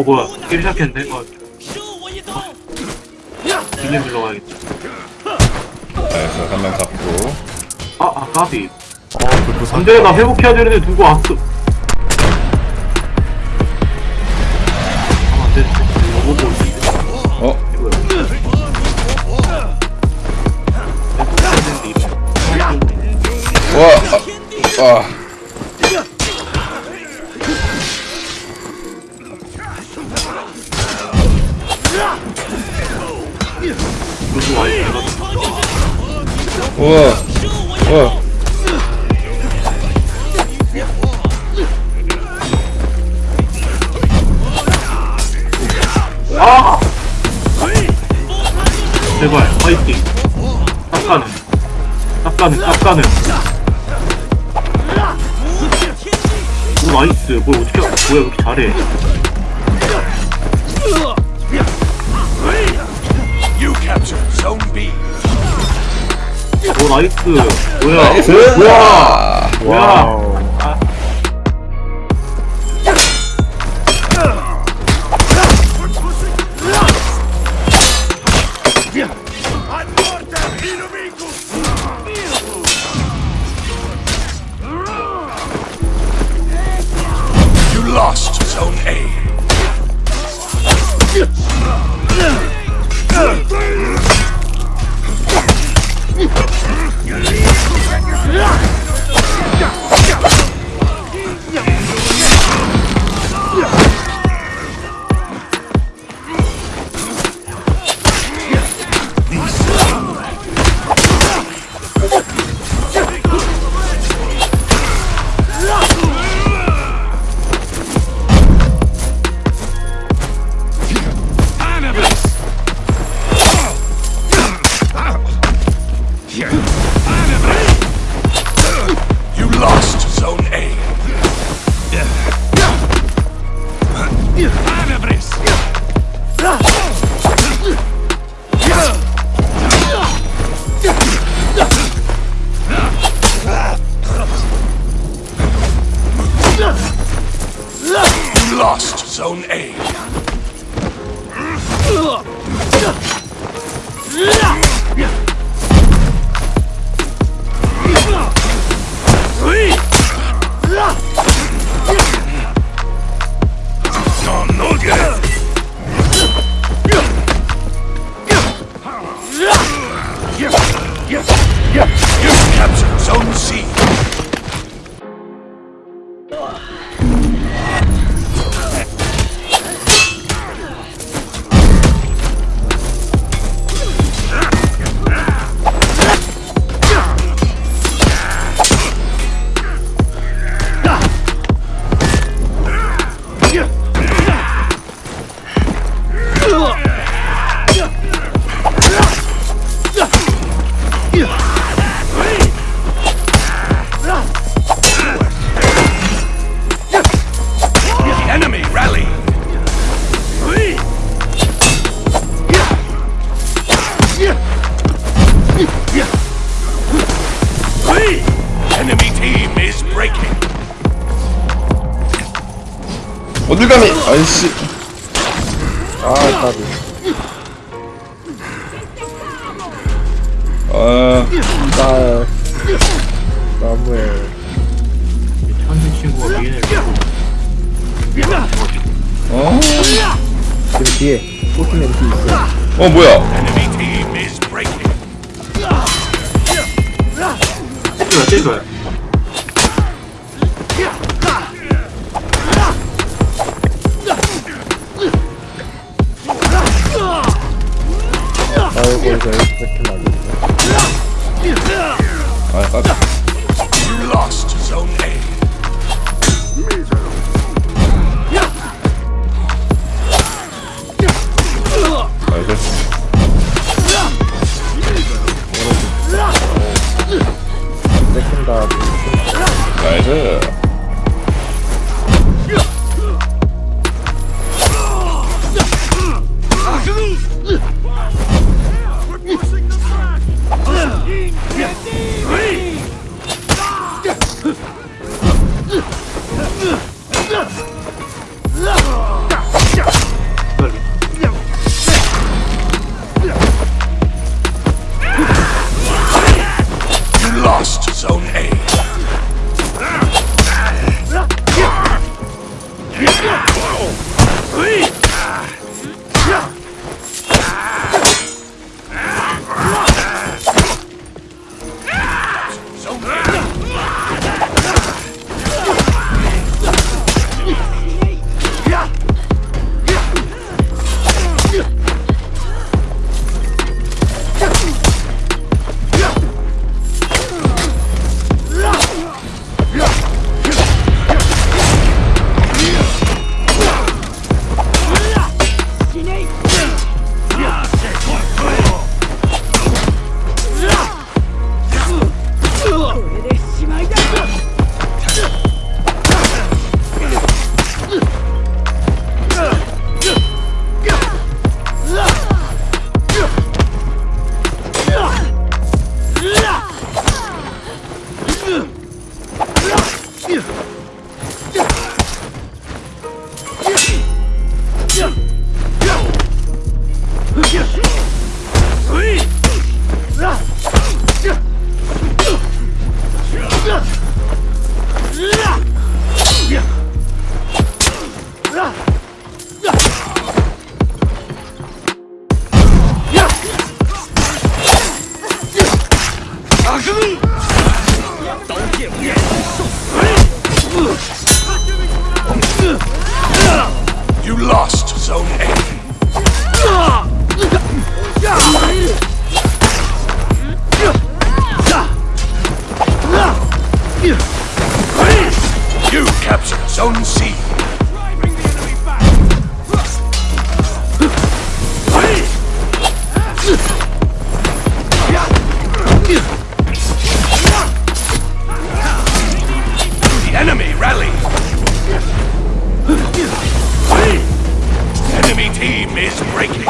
어 뭐야 게임 시작했는데? 어. 빌림 불러가야겠다. 나이스 한명 잡고. 아, 아 까비. 어 사. 안돼 나 회복해야 되는데 누구 왔어. 하면 안 되는데. 로봇 볼지 어? 이거야 회복해야 되는데 이거. 와! 아, 아. 우와. 우와. 아! 제발 파이팅. 딱 가는 딱 가는 딱 가는 오 나이스. 뭘 어떻게 뭐야 왜 이렇게 잘해. You captured Zone B. 오 나이스. 뭐야? 나이스. 뭐야? 뭐야 Zone A. Enemy team is breaking. 어딜 감히 아이씨. 아 까비. 아딸 나무에. 친구가 미인을 어? 지금 뒤에 포트맨 뒤 있어 어 뭐야 때려요 때려요 아이고 이거 이렇게 말겠어 아 까비 You lost Zone A. enemy team is breaking.